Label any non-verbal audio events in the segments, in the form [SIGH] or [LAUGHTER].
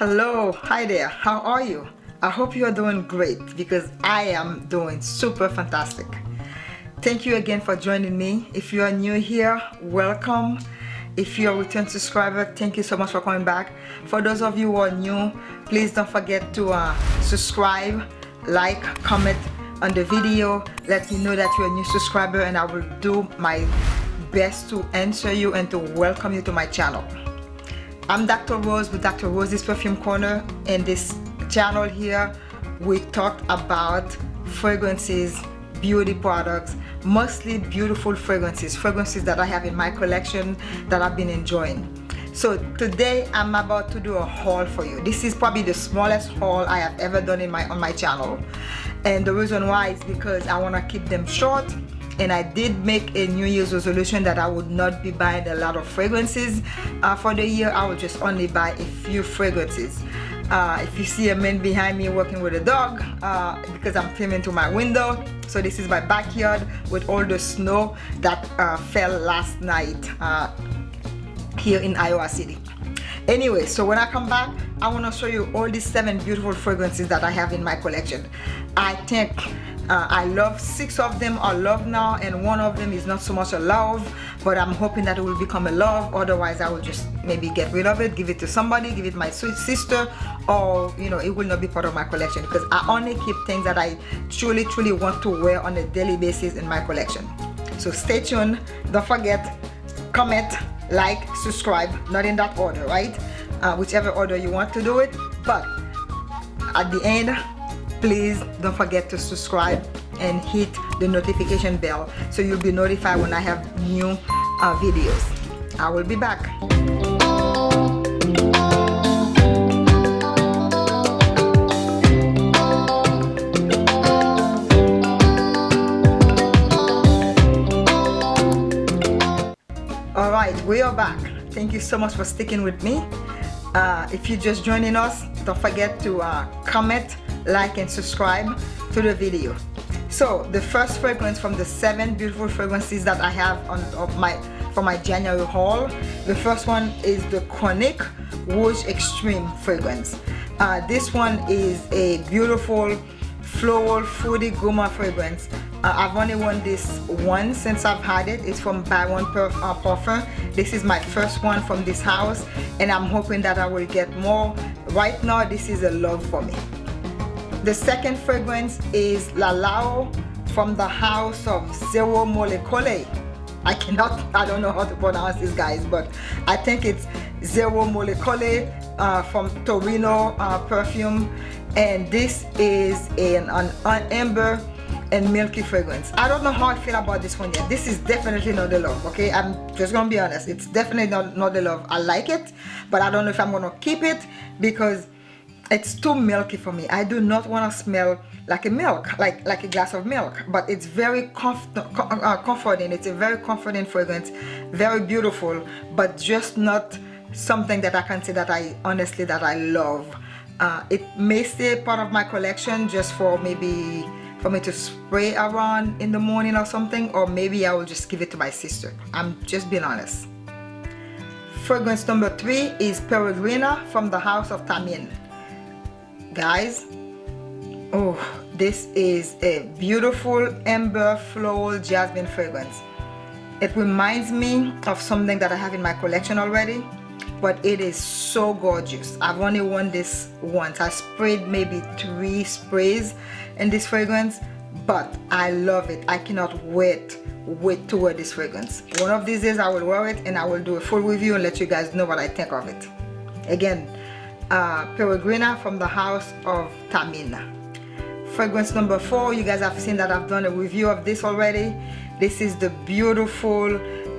hello hi there how are you? I hope you are doing great because I am doing super fantastic. Thank you again for joining me. If you are new here welcome. If you're a return subscriber thank you so much for coming back. For those of you who are new please don't forget to uh, subscribe like comment on the video let me know that you're a new subscriber and I will do my best to answer you and to welcome you to my channel I'm Dr. Rose with Dr. Rose's Perfume Corner. In this channel here, we talk about fragrances, beauty products, mostly beautiful fragrances, fragrances that I have in my collection that I've been enjoying. So today I'm about to do a haul for you. This is probably the smallest haul I have ever done in my on my channel. And the reason why is because I want to keep them short and I did make a New Year's resolution that I would not be buying a lot of fragrances uh, for the year. I will just only buy a few fragrances. Uh, if you see a man behind me working with a dog uh, because I'm filming to my window so this is my backyard with all the snow that uh, fell last night uh, here in Iowa City. Anyway so when I come back I want to show you all these seven beautiful fragrances that I have in my collection. I think uh, I love six of them are love now and one of them is not so much a love but I'm hoping that it will become a love. Otherwise I will just maybe get rid of it give it to somebody give it my sweet sister or you know it will not be part of my collection. Because I only keep things that I truly truly want to wear on a daily basis in my collection. So stay tuned. Don't forget comment like subscribe. Not in that order right? Uh, whichever order you want to do it. But at the end please don't forget to subscribe and hit the notification bell so you'll be notified when I have new uh, videos. I will be back. All right we are back. Thank you so much for sticking with me. Uh, if you're just joining us don't forget to uh, comment like and subscribe to the video. So the first fragrance from the seven beautiful fragrances that I have on of my for my January haul the first one is the Chronic Rouge Extreme fragrance. Uh, this one is a beautiful floral fruity gourmand fragrance. Uh, I've only worn this once since I've had it. It's from Baron Perf Parfum this is my first one from this house and I'm hoping that I will get more. Right now this is a love for me the second fragrance is Lalao from the house of Zero Molecole. I cannot, I don't know how to pronounce this guys, but I think it's Zero Molecole uh, from Torino uh, perfume. And this is an, an, an amber and milky fragrance. I don't know how I feel about this one yet. This is definitely not the love, okay? I'm just gonna be honest. It's definitely not, not the love. I like it, but I don't know if I'm gonna keep it because it's too milky for me. I do not want to smell like a milk like like a glass of milk but it's very comf uh, comforting. It's a very comforting fragrance very beautiful but just not something that I can say that I honestly that I love. Uh, it may stay part of my collection just for maybe for me to spray around in the morning or something or maybe I will just give it to my sister. I'm just being honest. Fragrance number three is Peregrina from the house of Thameen guys oh this is a beautiful amber floral jasmine fragrance. It reminds me of something that I have in my collection already but it is so gorgeous. I've only worn this once. I sprayed maybe three sprays in this fragrance but I love it. I cannot wait wait to wear this fragrance. One of these days I will wear it and I will do a full review and let you guys know what I think of it. Again uh, Peregrina from the house of Tamina. Fragrance number four, you guys have seen that I've done a review of this already. This is the beautiful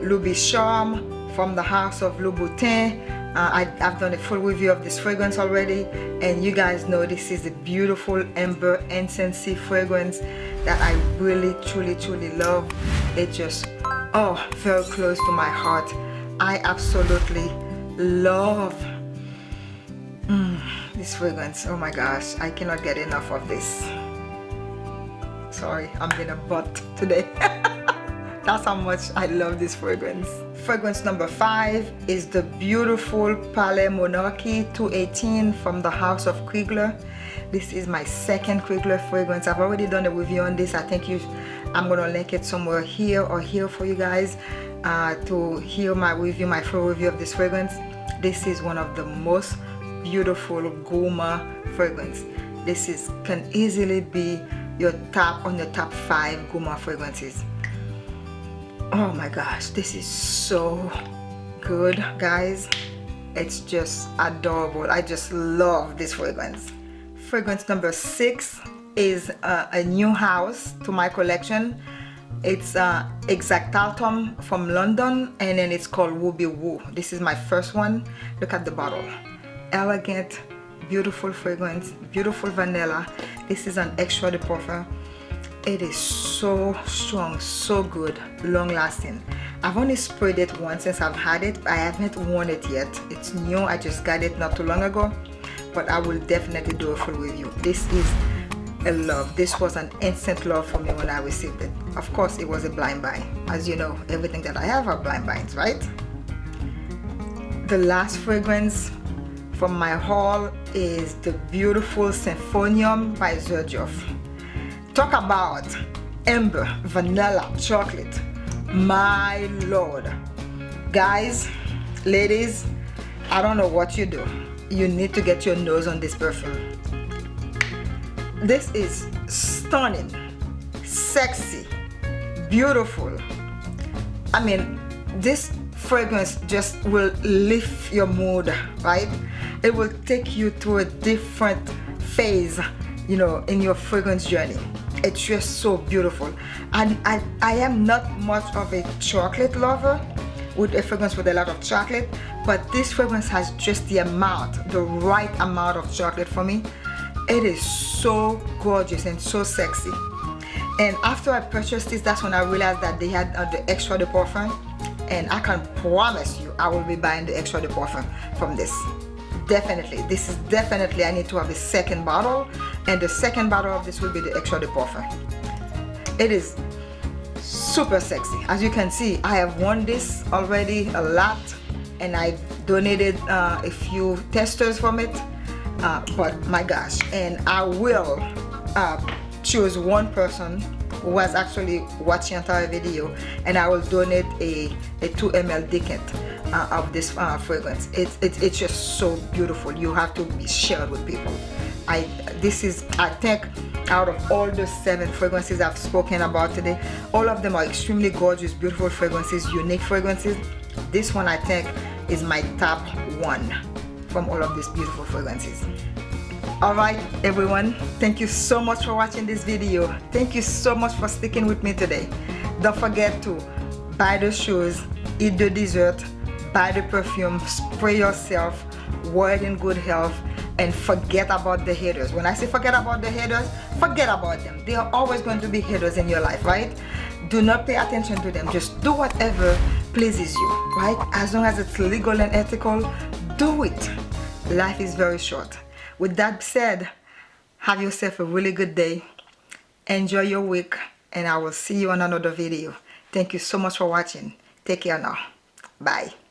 Loubicharme from the house of Louboutin. Uh, I, have done a full review of this fragrance already and you guys know this is a beautiful amber incensey fragrance that I really truly truly love. It just, oh, very close to my heart. I absolutely love this fragrance, oh my gosh, I cannot get enough of this. Sorry, I'm being a butt today. [LAUGHS] That's how much I love this fragrance. fragrance number five is the beautiful Palais Monarchy 218 from the House of Krigler. This is my second Krigler fragrance. I've already done a review on this. I think you, I'm gonna link it somewhere here or here for you guys uh, to hear my review, my full review of this fragrance. This is one of the most beautiful Gourmand fragrance. This is can easily be your top on your top five Gourmand fragrances. Oh my gosh this is so good guys. It's just adorable. I just love this fragrance. Fragrance number six is uh, a new house to my collection. It's uh, Exactatum from London and then it's called Ruby Woo. This is my first one. Look at the bottle elegant beautiful fragrance beautiful vanilla. This is an extrait de parfum. It is so strong so good long lasting I've only sprayed it once since I've had it I haven't worn it yet. It's new I just got it not too long ago but I will definitely do a full review. This is a love. This was an instant love for me when I received it. Of course it was a blind buy. As you know everything that I have are blind buys right? The last fragrance from my haul is the beautiful Symphonium by Xerjoff talk about amber vanilla chocolate. My lord. Guys ladies I don't know what you do. You need to get your nose on this perfume. This is stunning sexy beautiful. I mean this fragrance just will lift your mood right? It will take you to a different phase you know in your fragrance journey. It's just so beautiful. And I, I am not much of a chocolate lover. With a fragrance with a lot of chocolate. But this fragrance has just the amount the right amount of chocolate for me. It is so gorgeous and so sexy. And after I purchased this that's when I realized that they had uh, the extrait de parfum and I can promise you I will be buying the extrait de parfum from this. Definitely. This is definitely I need to have a second bottle. And the second bottle of this will be the extrait de parfum it is super sexy. As you can see I have worn this already a lot. And I donated uh, a few testers from it. Uh, but my gosh. And I will uh, choose one person who was actually watching entire video and I will donate a, a 2 ml decant uh, of this uh, fragrance. It's, it's it's just so beautiful. You have to be shared with people. I this is I think out of all the seven fragrances I've spoken about today all of them are extremely gorgeous beautiful fragrances unique fragrances. This one I think is my top one from all of these beautiful fragrances alright everyone. Thank you so much for watching this video. Thank you so much for sticking with me today. Don't forget to buy the shoes eat the dessert buy the perfume spray yourself wear in good health and forget about the haters. When I say forget about the haters forget about them. They are always going to be haters in your life right? Do not pay attention to them. Just do whatever pleases you right? As long as it's legal and ethical do it. Life is very short with that said have yourself a really good day. Enjoy your week and I will see you on another video. Thank you so much for watching. Take care now. Bye